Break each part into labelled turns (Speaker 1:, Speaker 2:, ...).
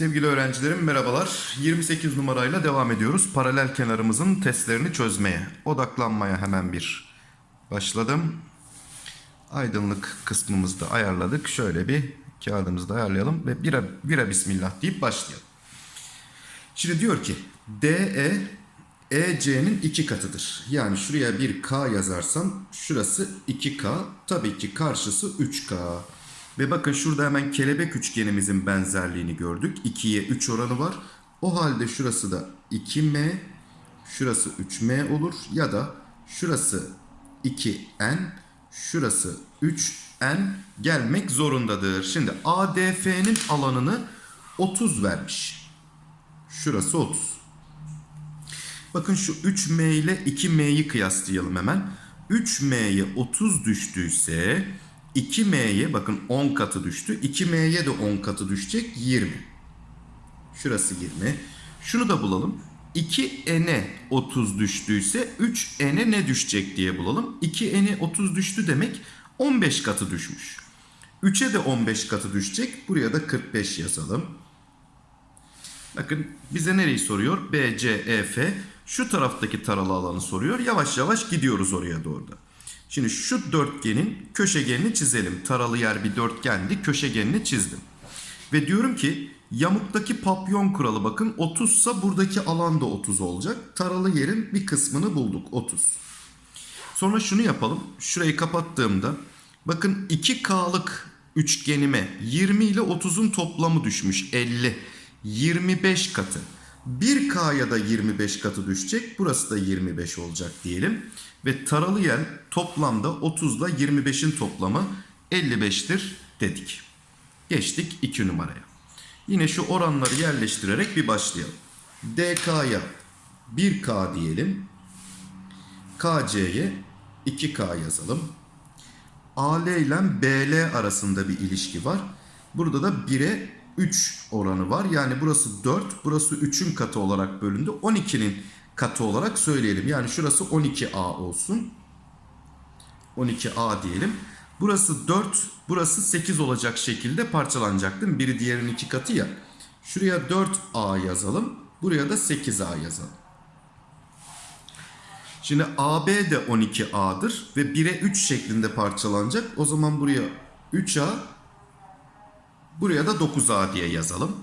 Speaker 1: Sevgili öğrencilerim merhabalar. 28 numarayla devam ediyoruz. Paralel kenarımızın testlerini çözmeye. Odaklanmaya hemen bir başladım. Aydınlık kısmımızı da ayarladık. Şöyle bir kağıdımızı da ayarlayalım ve bira, bira bismillah deyip başlayalım. Şimdi diyor ki DE EC'nin iki katıdır. Yani şuraya bir K yazarsam şurası 2K. Tabii ki karşısı 3K. Ve bakın şurada hemen kelebek üçgenimizin benzerliğini gördük. 2'ye 3 oranı var. O halde şurası da 2M, şurası 3M olur. Ya da şurası 2N, şurası 3N gelmek zorundadır. Şimdi ADF'nin alanını 30 vermiş. Şurası 30. Bakın şu 3M ile 2M'yi kıyaslayalım hemen. 3M'ye 30 düştüyse 2M'ye bakın 10 katı düştü. 2M'ye de 10 katı düşecek 20. Şurası 20. Şunu da bulalım. 2N'e 30 düştüyse 3N'e ne düşecek diye bulalım. 2N'e 30 düştü demek 15 katı düşmüş. 3'e de 15 katı düşecek. Buraya da 45 yazalım. Bakın bize nereyi soruyor? B, C, E, F. Şu taraftaki taralı alanı soruyor. Yavaş yavaş gidiyoruz oraya doğru da. Şimdi şu dörtgenin köşegenini çizelim. Taralı yer bir dörtgendi. Köşegenini çizdim. Ve diyorum ki yamuktaki papyon kuralı bakın 30 ise buradaki alan da 30 olacak. Taralı yerin bir kısmını bulduk 30. Sonra şunu yapalım. Şurayı kapattığımda bakın 2K'lık üçgenime 20 ile 30'un toplamı düşmüş 50. 25 katı. 1K'ya da 25 katı düşecek. Burası da 25 olacak diyelim. Ve taralı yer toplamda 30 ile 25'in toplamı 55'tir dedik. Geçtik 2 numaraya. Yine şu oranları yerleştirerek bir başlayalım. DK'ya 1K diyelim. KC'ye 2K yazalım. AL ile BL arasında bir ilişki var. Burada da 1'e 3 oranı var. Yani burası 4, burası 3'ün katı olarak bölündü. 12'nin katı olarak söyleyelim. Yani şurası 12A olsun. 12A diyelim. Burası 4, burası 8 olacak şekilde parçalanacak değil mi? Biri diğerinin iki katı ya. Şuraya 4A yazalım. Buraya da 8A yazalım. Şimdi AB de 12A'dır ve 1'e 3 şeklinde parçalanacak. O zaman buraya 3A, buraya da 9A diye yazalım.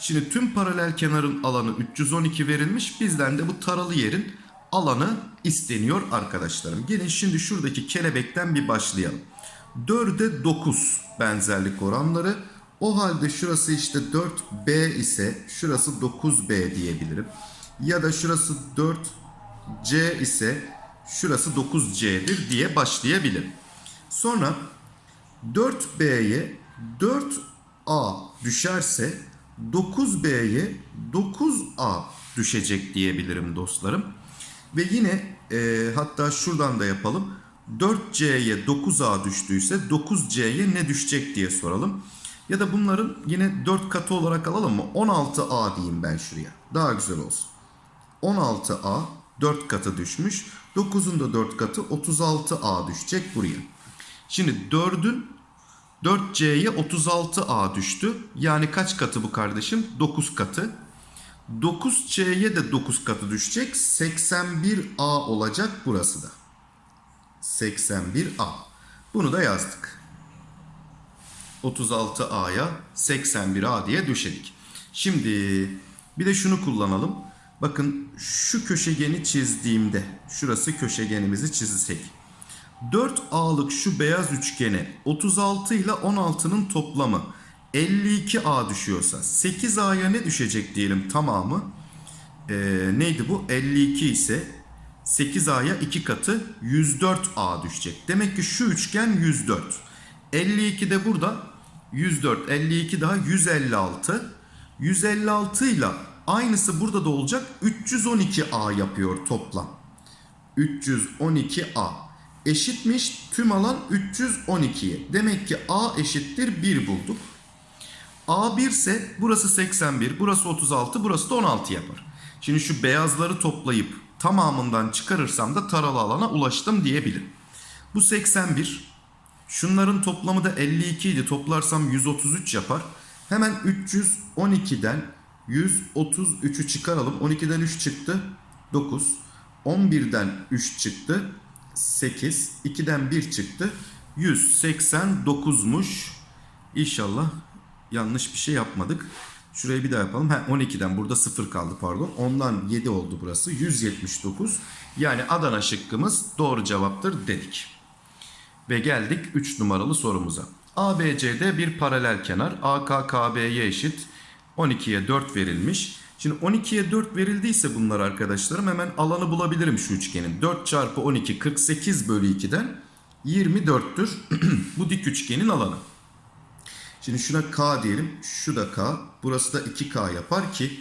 Speaker 1: Şimdi tüm paralel kenarın alanı 312 verilmiş. Bizden de bu taralı yerin alanı isteniyor arkadaşlarım. Gelin şimdi şuradaki kelebekten bir başlayalım. 4'e 9 benzerlik oranları. O halde şurası işte 4B ise şurası 9B diyebilirim. Ya da şurası 4C ise şurası 9C'dir diye başlayabilirim. Sonra 4B'ye 4A düşerse 9B'ye 9A düşecek diyebilirim dostlarım. Ve yine e, hatta şuradan da yapalım. 4C'ye 9A düştüyse 9C'ye ne düşecek diye soralım. Ya da bunların yine 4 katı olarak alalım mı? 16A diyeyim ben şuraya. Daha güzel olsun. 16A 4 katı düşmüş. 9'un da 4 katı 36A düşecek buraya. Şimdi 4'ün 4C'ye 36A düştü. Yani kaç katı bu kardeşim? 9 katı. 9C'ye de 9 katı düşecek. 81A olacak burası da. 81A. Bunu da yazdık. 36A'ya 81A diye düşedik. Şimdi bir de şunu kullanalım. Bakın şu köşegeni çizdiğimde şurası köşegenimizi çizsek. 4A'lık şu beyaz üçgene 36 ile 16'nın toplamı 52A düşüyorsa 8A'ya ne düşecek diyelim tamamı? Ee, neydi bu? 52 ise 8A'ya 2 katı 104A düşecek. Demek ki şu üçgen 104. 52 de burada 104. 52 daha 156. 156 ile aynısı burada da olacak. 312A yapıyor toplam. 312A eşitmiş tüm alan 312'ye. Demek ki A eşittir 1 bulduk. A1 ise burası 81, burası 36, burası da 16 yapar. Şimdi şu beyazları toplayıp tamamından çıkarırsam da taralı alana ulaştım diyebilirim. Bu 81. Şunların toplamı da 52 idi. Toplarsam 133 yapar. Hemen 312'den 133'ü çıkaralım. 12'den 3 çıktı. 9. 11'den 3 çıktı. 8. 2'den 1 çıktı. 189'muş. İnşallah yanlış bir şey yapmadık. Şurayı bir daha yapalım. Ha, 12'den burada 0 kaldı pardon. Ondan 7 oldu burası. 179. Yani Adana şıkkımız doğru cevaptır dedik. Ve geldik 3 numaralı sorumuza. ABC'de bir paralel kenar AK KB'ye eşit 12'ye 4 verilmiş. Şimdi 12'ye 4 verildiyse bunlar arkadaşlarım hemen alanı bulabilirim şu üçgenin. 4 çarpı 12 48 bölü 2'den 24'tür bu dik üçgenin alanı. Şimdi şuna K diyelim. Şu da K. Burası da 2K yapar ki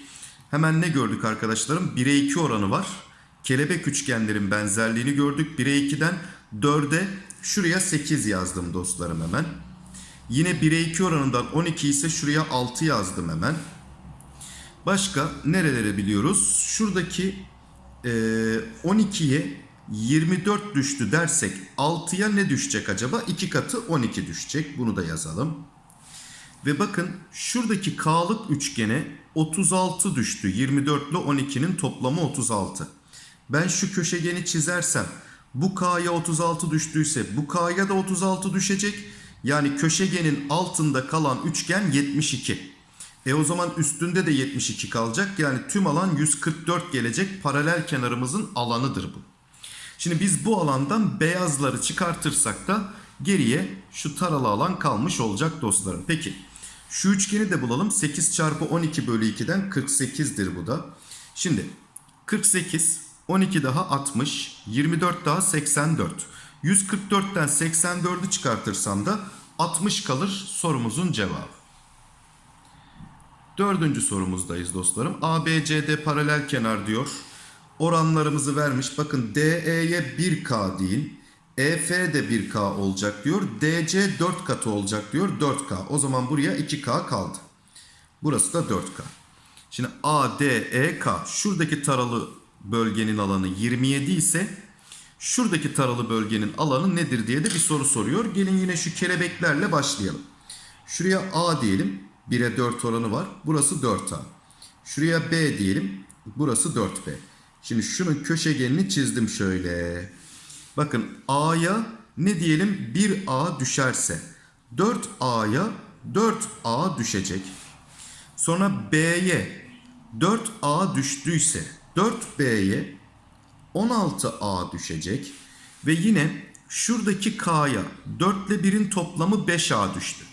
Speaker 1: hemen ne gördük arkadaşlarım? 1'e 2 oranı var. Kelebek üçgenlerin benzerliğini gördük. 1'e 2'den 4'e şuraya 8 yazdım dostlarım hemen. Yine 1'e 2 oranından 12 ise şuraya 6 yazdım hemen. Başka nerelere biliyoruz? Şuradaki e, 12'ye 24 düştü dersek 6'ya ne düşecek acaba? 2 katı 12 düşecek. Bunu da yazalım. Ve bakın şuradaki K'lık üçgene 36 düştü. 24 ile 12'nin toplamı 36. Ben şu köşegeni çizersem bu K'ya 36 düştüyse bu K'ya da 36 düşecek. Yani köşegenin altında kalan üçgen 72. E o zaman üstünde de 72 kalacak. Yani tüm alan 144 gelecek. Paralel kenarımızın alanıdır bu. Şimdi biz bu alandan beyazları çıkartırsak da geriye şu taralı alan kalmış olacak dostlarım. Peki şu üçgeni de bulalım. 8 çarpı 12 bölü 2'den 48'dir bu da. Şimdi 48, 12 daha 60, 24 daha 84. 144'ten 84'ü çıkartırsam da 60 kalır sorumuzun cevabı. Dördüncü sorumuzdayız dostlarım. ABCD paralel kenar diyor. Oranlarımızı vermiş. Bakın DE'ye 1K deyin. EF de 1K olacak diyor. DC 4 katı olacak diyor. 4K. O zaman buraya 2K kaldı. Burası da 4K. Şimdi ADEK şuradaki taralı bölgenin alanı 27 ise şuradaki taralı bölgenin alanı nedir diye de bir soru soruyor. Gelin yine şu kelebeklerle başlayalım. Şuraya A diyelim. 1'e 4 oranı var. Burası 4A. Şuraya B diyelim. Burası 4B. Şimdi şunun köşegenini çizdim şöyle. Bakın A'ya ne diyelim 1A düşerse 4A'ya 4A düşecek. Sonra B'ye 4A düştüyse 4B'ye 16A düşecek. Ve yine şuradaki K'ya 4 ile 1'in toplamı 5A düştü.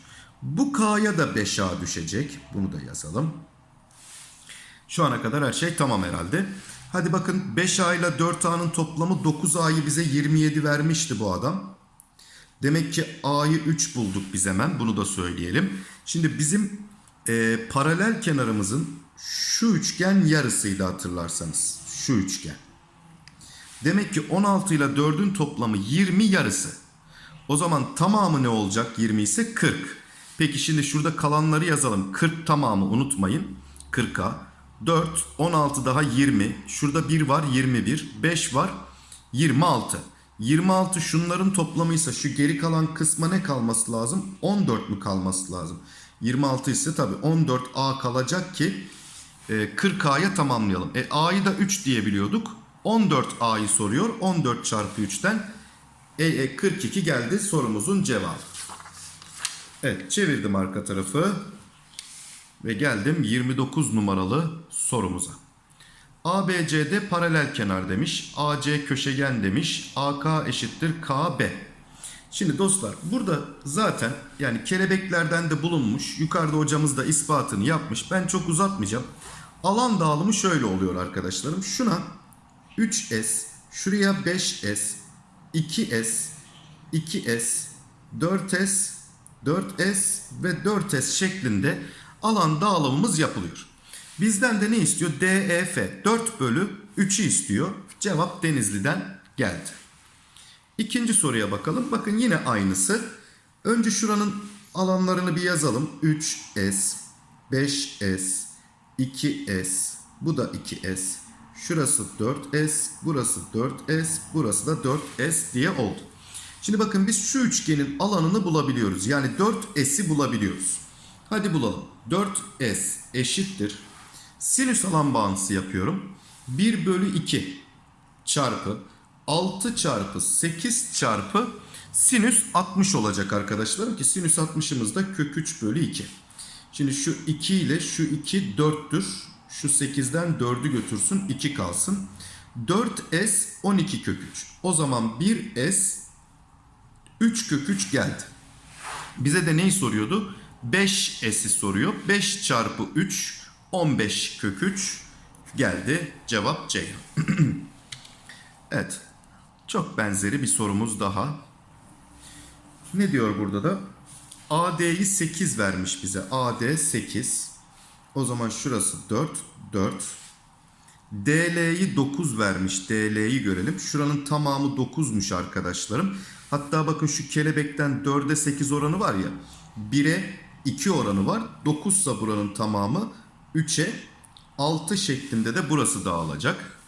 Speaker 1: Bu K'ya da 5A düşecek. Bunu da yazalım. Şu ana kadar her şey tamam herhalde. Hadi bakın 5A ile 4A'nın toplamı 9A'yı bize 27 vermişti bu adam. Demek ki A'yı 3 bulduk biz hemen. Bunu da söyleyelim. Şimdi bizim e, paralel kenarımızın şu üçgen yarısıydı hatırlarsanız. Şu üçgen. Demek ki 16 ile 4'ün toplamı 20 yarısı. O zaman tamamı ne olacak 20 ise 40. Peki şimdi şurada kalanları yazalım. 40 tamamı unutmayın. 40'a. 4, 16 daha 20. Şurada 1 var 21. 5 var 26. 26 şunların toplamıysa şu geri kalan kısma ne kalması lazım? 14 mü kalması lazım? 26 ise tabi 14A kalacak ki e, 40A'ya tamamlayalım. E A'yı da 3 diyebiliyorduk. 14A'yı soruyor. 14 çarpı 3'ten e, e, 42 geldi sorumuzun cevabı. Evet çevirdim arka tarafı. Ve geldim 29 numaralı sorumuza. ABCD paralel kenar demiş. AC köşegen demiş. AK eşittir KB. Şimdi dostlar burada zaten yani kelebeklerden de bulunmuş. Yukarıda hocamız da ispatını yapmış. Ben çok uzatmayacağım. Alan dağılımı şöyle oluyor arkadaşlarım. Şuna 3S, şuraya 5S, 2S, 2S, 4S, 4S ve 4S şeklinde alan dağılımımız yapılıyor. Bizden de ne istiyor? DEF 4 bölü 3'ü istiyor. Cevap Denizli'den geldi. İkinci soruya bakalım. Bakın yine aynısı. Önce şuranın alanlarını bir yazalım. 3S, 5S, 2S, bu da 2S. Şurası 4S, burası 4S, burası da 4S diye oldu. Şimdi bakın biz şu üçgenin alanını bulabiliyoruz. Yani 4S'i bulabiliyoruz. Hadi bulalım. 4S eşittir. Sinüs alan bağıntısı yapıyorum. 1 bölü 2 çarpı 6 çarpı 8 çarpı sinüs 60 olacak arkadaşlarım ki sinüs 60'ımız da kök 3 bölü 2. Şimdi şu 2 ile şu 2 4'tür. Şu 8'den 4'ü götürsün 2 kalsın. 4S 12 kök 3. O zaman 1S 3 kök 3 geldi. Bize de neyi soruyordu? 5S'i soruyor. 5 çarpı 3 15 kök 3 geldi. Cevap C. evet. Çok benzeri bir sorumuz daha. Ne diyor burada da? AD'yi 8 vermiş bize. AD 8. O zaman şurası 4, 4. DL'yi 9 vermiş. DL'yi görelim. Şuranın tamamı 9'muş arkadaşlarım. Hatta bakın şu kelebekten 4'e 8 oranı var ya. 1'e 2 oranı var. 9 ise buranın tamamı 3'e 6 şeklinde de burası dağılacak.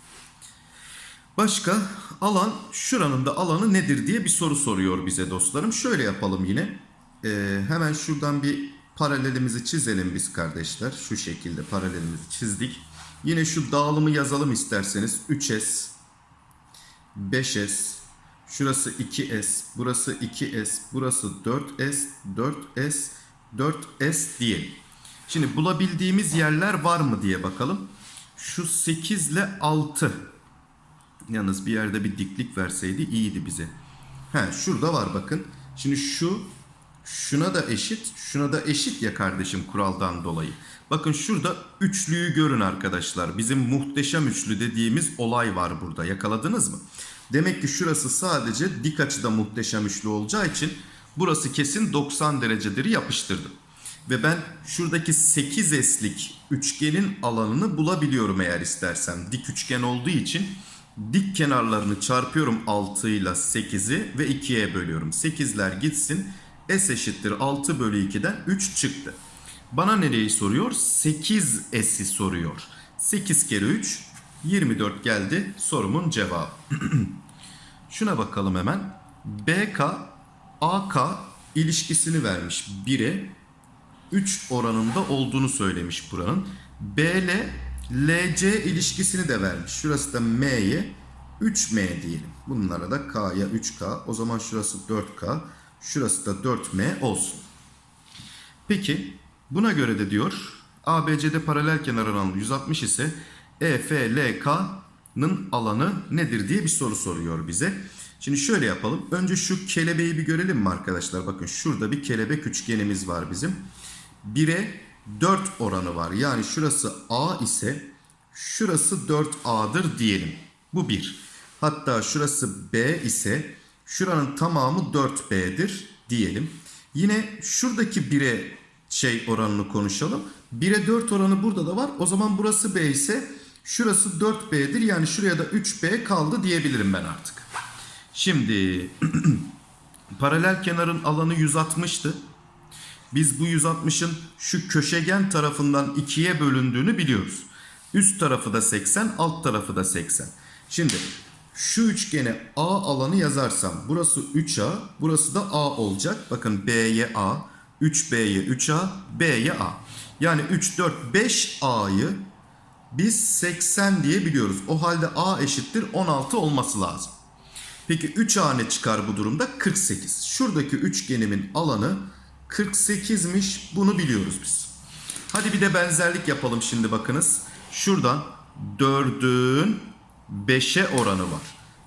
Speaker 1: Başka alan şuranın da alanı nedir diye bir soru soruyor bize dostlarım. Şöyle yapalım yine. Ee, hemen şuradan bir paralelimizi çizelim biz kardeşler. Şu şekilde paralelimizi çizdik. Yine şu dağılımı yazalım isterseniz. 3S, 5S, şurası 2S, burası 2S, burası 4S, 4S, 4S diyelim. Şimdi bulabildiğimiz yerler var mı diye bakalım. Şu 8 ile 6. Yalnız bir yerde bir diklik verseydi iyiydi bize. He şurada var bakın. Şimdi şu şuna da eşit, şuna da eşit ya kardeşim kuraldan dolayı. Bakın şurada üçlüyü görün arkadaşlar. Bizim muhteşem üçlü dediğimiz olay var burada. Yakaladınız mı? Demek ki şurası sadece dik açıda muhteşem üçlü olacağı için burası kesin 90 derecedir yapıştırdım. Ve ben şuradaki 8S'lik üçgenin alanını bulabiliyorum eğer istersem. Dik üçgen olduğu için dik kenarlarını çarpıyorum 6 ile 8'i ve 2'ye bölüyorum. 8'ler gitsin. S eşittir 6 bölü 2'den 3 çıktı. Bana nereyi soruyor? 8S'i soruyor. 8 kere 3 24 geldi sorumun cevabı. Şuna bakalım hemen. BK AK ilişkisini vermiş 1'e 3 oranında olduğunu söylemiş buranın. BL LC ilişkisini de vermiş. Şurası da M'ye 3M diyelim. Bunlara da K'ya 3K. O zaman şurası 4K. Şurası da 4M olsun. Peki buna göre de diyor ABC'de paralel kenar alanı 160 ise EFLK'nın alanı nedir diye bir soru soruyor bize. Şimdi şöyle yapalım. Önce şu kelebeği bir görelim mi arkadaşlar? Bakın şurada bir kelebek üçgenimiz var bizim. 1'e 4 oranı var. Yani şurası A ise şurası 4A'dır diyelim. Bu 1. Hatta şurası B ise şuranın tamamı 4B'dir diyelim. Yine şuradaki 1'e şey oranını konuşalım. 1'e 4 oranı burada da var. O zaman burası B ise şurası 4B'dir. Yani şuraya da 3B kaldı diyebilirim ben artık. Şimdi paralel kenarın alanı 160'tı. Biz bu 160'ın şu köşegen tarafından ikiye bölündüğünü biliyoruz. Üst tarafı da 80, alt tarafı da 80. Şimdi şu üçgene A alanı yazarsam burası 3A, burası da A olacak. Bakın B'ye A, 3B'ye 3A, B'ye A. Yani 3, 4, 5A'yı biz 80 diye biliyoruz. O halde A eşittir 16 olması lazım. Peki 3A ne çıkar bu durumda? 48. Şuradaki üçgenimin alanı 48'miş. Bunu biliyoruz biz. Hadi bir de benzerlik yapalım şimdi bakınız. Şuradan 4'ün 5'e oranı var.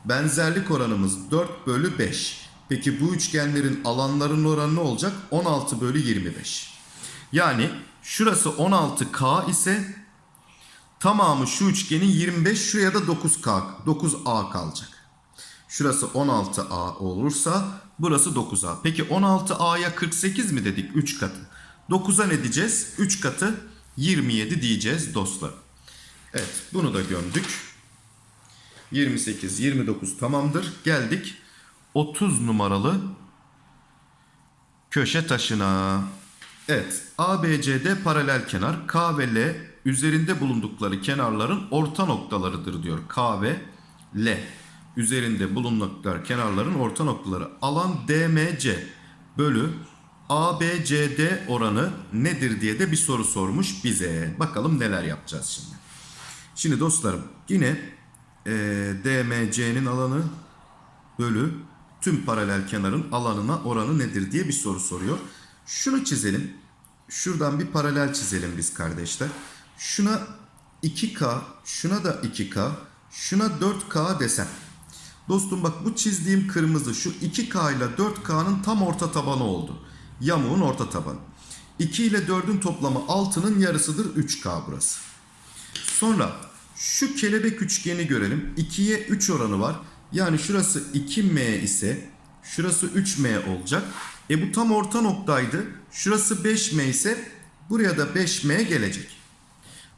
Speaker 1: Benzerlik oranımız 4 bölü 5. Peki bu üçgenlerin alanlarının oranı ne olacak? 16 bölü 25. Yani şurası 16K ise tamamı şu üçgenin 25 şuraya da 9K, 9A kalacak. Şurası 16A olursa burası 9A. Peki 16A'ya 48 mi dedik 3 katı? 9'a ne diyeceğiz? 3 katı 27 diyeceğiz dostlar. Evet bunu da gömdük. 28, 29 tamamdır. Geldik 30 numaralı köşe taşına. Evet ABCD paralel kenar K ve L üzerinde bulundukları kenarların orta noktalarıdır diyor. K ve L. üzerinde bulunan kenarların orta noktaları. Alan DMC bölü ABCD oranı nedir diye de bir soru sormuş bize. Bakalım neler yapacağız şimdi. Şimdi dostlarım yine e, DMC'nin alanı bölü tüm paralel kenarın alanına oranı nedir diye bir soru soruyor. Şunu çizelim. Şuradan bir paralel çizelim biz kardeşler. Şuna 2K, şuna da 2K, şuna 4K desem. Dostum bak bu çizdiğim kırmızı şu 2K ile 4K'nın tam orta tabanı oldu. Yamuğun orta tabanı. 2 ile 4'ün toplamı 6'nın yarısıdır 3K burası. Sonra şu kelebek üçgeni görelim. 2'ye 3 oranı var. Yani şurası 2M ise şurası 3M olacak. E bu tam orta noktaydı. Şurası 5M ise buraya da 5M gelecek.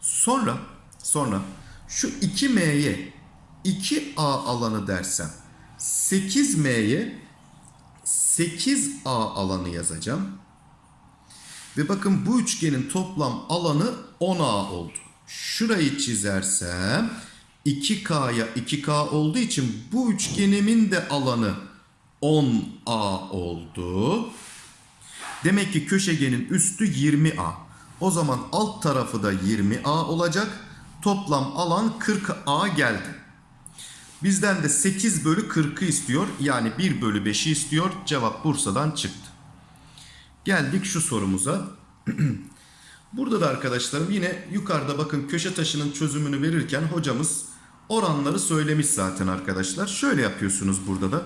Speaker 1: Sonra sonra şu 2M'ye 2A alanı dersem 8M'ye 8A alanı yazacağım. Ve bakın bu üçgenin toplam alanı 10A oldu. Şurayı çizersem 2K'ya 2K olduğu için bu üçgenimin de alanı 10A oldu. Demek ki köşegenin üstü 20A. O zaman alt tarafı da 20A olacak. Toplam alan 40A geldi. Bizden de 8 bölü 40'ı istiyor. Yani 1 bölü 5'i istiyor. Cevap Bursa'dan çıktı. Geldik şu sorumuza. Burada da arkadaşlarım yine yukarıda bakın köşe taşının çözümünü verirken hocamız oranları söylemiş zaten arkadaşlar. Şöyle yapıyorsunuz burada da.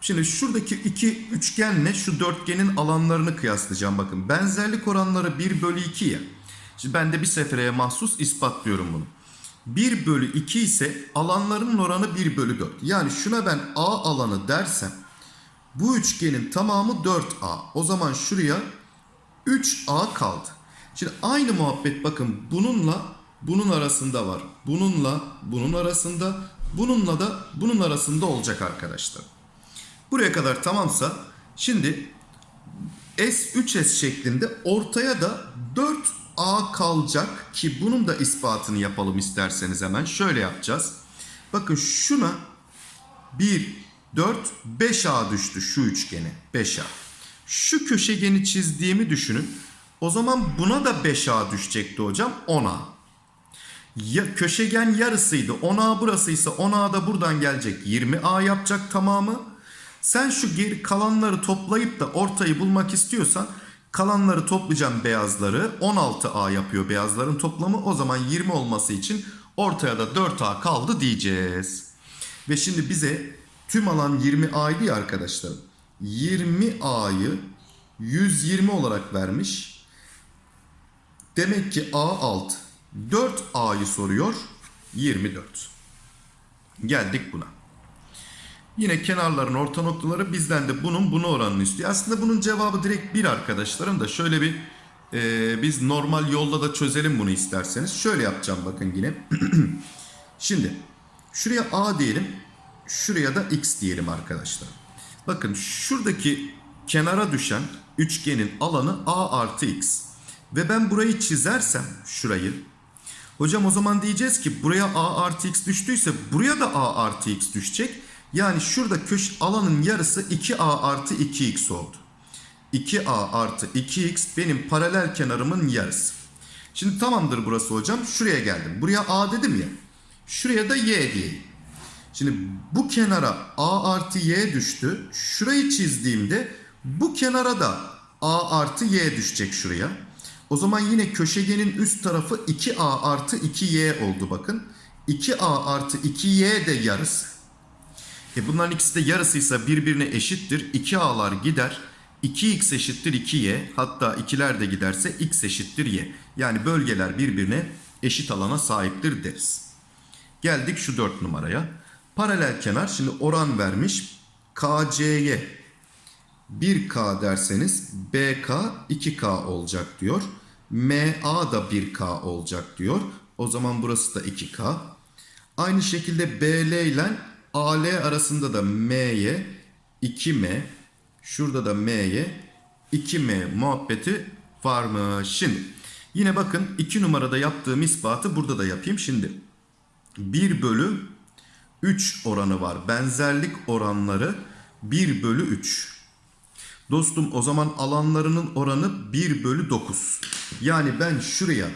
Speaker 1: Şimdi şuradaki iki üçgenle şu dörtgenin alanlarını kıyaslayacağım. Bakın benzerlik oranları 1 bölü 2 ya. Şimdi ben de bir sefereye mahsus ispatlıyorum bunu. 1 bölü 2 ise alanlarının oranı 1 bölü 4. Yani şuna ben A alanı dersem bu üçgenin tamamı 4A. O zaman şuraya 3A kaldı. Şimdi aynı muhabbet bakın bununla bunun arasında var. Bununla bunun arasında, bununla da bunun arasında olacak arkadaşlar. Buraya kadar tamamsa şimdi S3S şeklinde ortaya da 4A kalacak ki bunun da ispatını yapalım isterseniz hemen. Şöyle yapacağız. Bakın şuna 1, 4, 5A düştü şu üçgene. 5A. Şu köşegeni çizdiğimi düşünün. O zaman buna da 5A düşecekti hocam 10A. Ya, köşegen yarısıydı. 10A burasıysa 10A da buradan gelecek. 20A yapacak tamamı. Sen şu geri kalanları toplayıp da ortayı bulmak istiyorsan kalanları toplayacağım beyazları. 16A yapıyor beyazların toplamı. O zaman 20 olması için ortaya da 4A kaldı diyeceğiz. Ve şimdi bize tüm alan 20A'ydı ya arkadaşlarım. 20A'yı 120 olarak vermiş. Demek ki A alt 4A'yı soruyor. 24. Geldik buna. Yine kenarların orta noktaları bizden de bunun bunu oranını istiyor. Aslında bunun cevabı direkt bir arkadaşlarım da şöyle bir e, biz normal yolla da çözelim bunu isterseniz. Şöyle yapacağım bakın yine. Şimdi şuraya A diyelim. Şuraya da X diyelim arkadaşlar. Bakın şuradaki kenara düşen üçgenin alanı A artı X. Ve ben burayı çizersem şurayı. Hocam o zaman diyeceğiz ki buraya A artı X düştüyse buraya da A artı X düşecek. Yani şurada köş alanın yarısı 2A artı 2X oldu. 2A artı 2X benim paralel kenarımın yarısı. Şimdi tamamdır burası hocam. Şuraya geldim. Buraya A dedim ya. Şuraya da Y diyeyim. Şimdi bu kenara A artı Y düştü. Şurayı çizdiğimde bu kenara da A artı Y düşecek şuraya. O zaman yine köşegenin üst tarafı 2A artı 2Y oldu bakın. 2A artı 2Y de yarısı. E bunların ikisi de yarısıysa birbirine eşittir. 2A'lar gider. 2x eşittir 2y hatta ikiler de giderse x eşittir y. Yani bölgeler birbirine eşit alana sahiptir deriz. Geldik şu 4 numaraya. Paralel kenar şimdi oran vermiş. KC'ye 1K derseniz BK 2K olacak diyor. MA da 1K olacak diyor. O zaman burası da 2K. Aynı şekilde BL ile AL arasında da M'ye 2M, şurada da M'ye 2M muhabbeti varmış. Şimdi yine bakın 2 numarada yaptığım ispatı burada da yapayım. Şimdi 1 bölü 3 oranı var. Benzerlik oranları 1 bölü 3. Dostum o zaman alanlarının oranı 1 bölü 9. Yani ben şuraya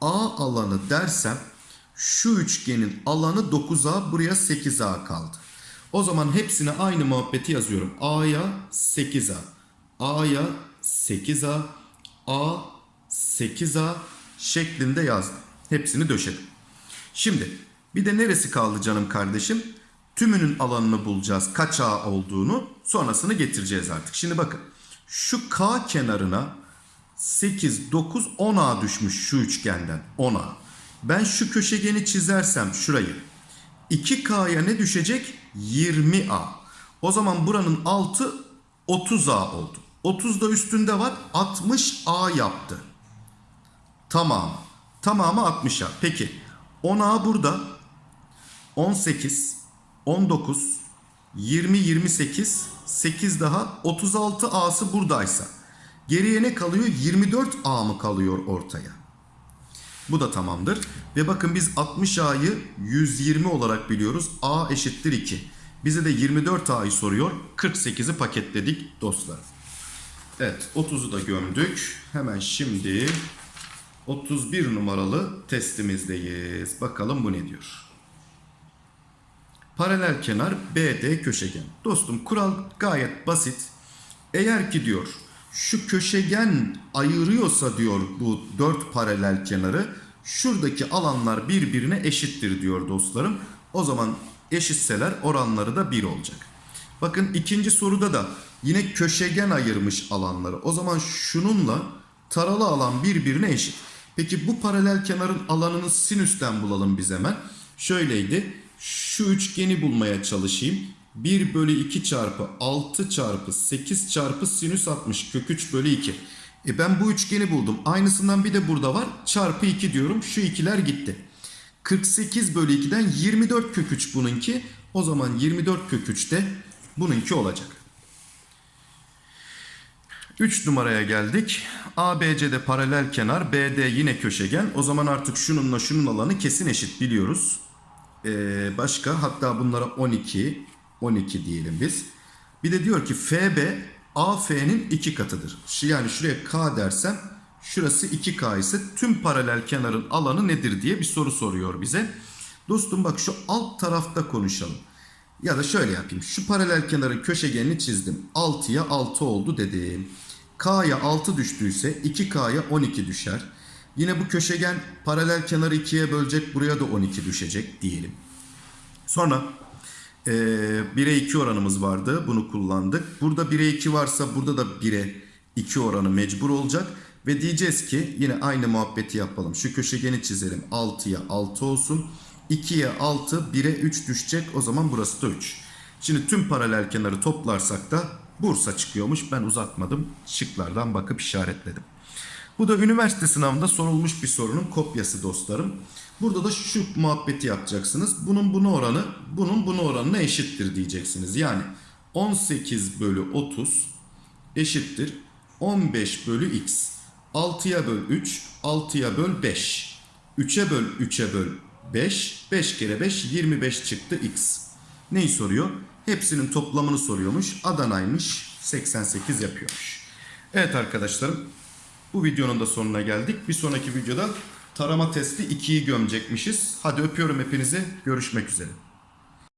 Speaker 1: A alanı dersem şu üçgenin alanı 9A buraya 8A kaldı. O zaman hepsine aynı muhabbeti yazıyorum. A'ya 8A, A'ya 8A, A 8A şeklinde yazdım. Hepsini döşedim. Şimdi bir de neresi kaldı canım kardeşim? Tümünün alanını bulacağız. Kaç A olduğunu sonrasını getireceğiz artık. Şimdi bakın şu K kenarına 8, 9, 10A düşmüş şu üçgenden 10A. Ben şu köşegeni çizersem şurayı 2K'ya ne düşecek? 20A. O zaman buranın altı 30A oldu. 30 da üstünde var 60A yaptı. Tamam. Tamamı 60'a. Peki 10A burada 18, 19, 20, 28, 8 daha 36 A'sı buradaysa geriye ne kalıyor? 24 A mı kalıyor ortaya? Bu da tamamdır. Ve bakın biz 60 A'yı 120 olarak biliyoruz. A eşittir 2. Bize de 24 A'yı soruyor. 48'i paketledik dostlar. Evet 30'u da gömdük. Hemen şimdi 31 numaralı testimizdeyiz. Bakalım bu ne diyor? Paralel kenar BD köşegen. Dostum kural gayet basit. Eğer ki diyor şu köşegen ayırıyorsa diyor bu dört paralel kenarı şuradaki alanlar birbirine eşittir diyor dostlarım. O zaman eşitseler oranları da 1 olacak. Bakın ikinci soruda da yine köşegen ayırmış alanları. O zaman şununla taralı alan birbirine eşit. Peki bu paralel kenarın alanını sinüsten bulalım biz hemen. Şöyleydi. Şu üçgeni bulmaya çalışayım. 1 bölü 2 çarpı 6 çarpı 8 çarpı sinüs 60 kök 3 bölü 2. E ben bu üçgeni buldum. Aynısından bir de burada var. Çarpı 2 diyorum. Şu ikiler gitti. 48 bölü 2'den 24 kök 3 bununki. O zaman 24 kök 3 de bununki olacak. 3 numaraya geldik. ABC'de paralel kenar, BD yine köşegen. O zaman artık şununla şunun alanı kesin eşit biliyoruz. Ee, başka hatta bunlara 12, 12 diyelim biz. Bir de diyor ki FB AF'nin iki katıdır. Şu- Yani şuraya K dersem şurası 2K ise tüm paralel kenarın alanı nedir diye bir soru soruyor bize. Dostum bak şu alt tarafta konuşalım. Ya da şöyle yapayım. Şu paralel kenarın köşegenini çizdim. 6'ya 6 oldu dedim. K'ya 6 düştüüse 2K'ya 12 düşer. Yine bu köşegen paralel kenarı 2'ye bölecek. Buraya da 12 düşecek diyelim. Sonra eee 1'e 2 oranımız vardı. Bunu kullandık. Burada 1'e 2 varsa burada da 1'e 2 oranı mecbur olacak. Ve diyeceğiz ki yine aynı muhabbeti yapalım. Şu köşegeni çizelim. 6'ya 6 olsun. 2'ye 6, 1'e 3 düşecek. O zaman burası da 3. Şimdi tüm paralel kenarı toplarsak da Bursa çıkıyormuş. Ben uzatmadım. Şıklardan bakıp işaretledim. Bu da üniversite sınavında sorulmuş bir sorunun kopyası dostlarım. Burada da şu muhabbeti yapacaksınız. Bunun bunu oranı, bunun bunu oranına eşittir diyeceksiniz. Yani 18 bölü 30 eşittir 15 bölü x. 6'ya böl 3, 6'ya böl 5. 3'e böl 3'e böl 5. 5 kere 5 25 çıktı x. Neyi soruyor? Hepsinin toplamını soruyormuş. Adana'ymış 88 yapıyormuş. Evet arkadaşlarım bu videonun da sonuna geldik. Bir sonraki videoda tarama testi 2'yi gömecekmişiz. Hadi öpüyorum hepinizi. Görüşmek üzere.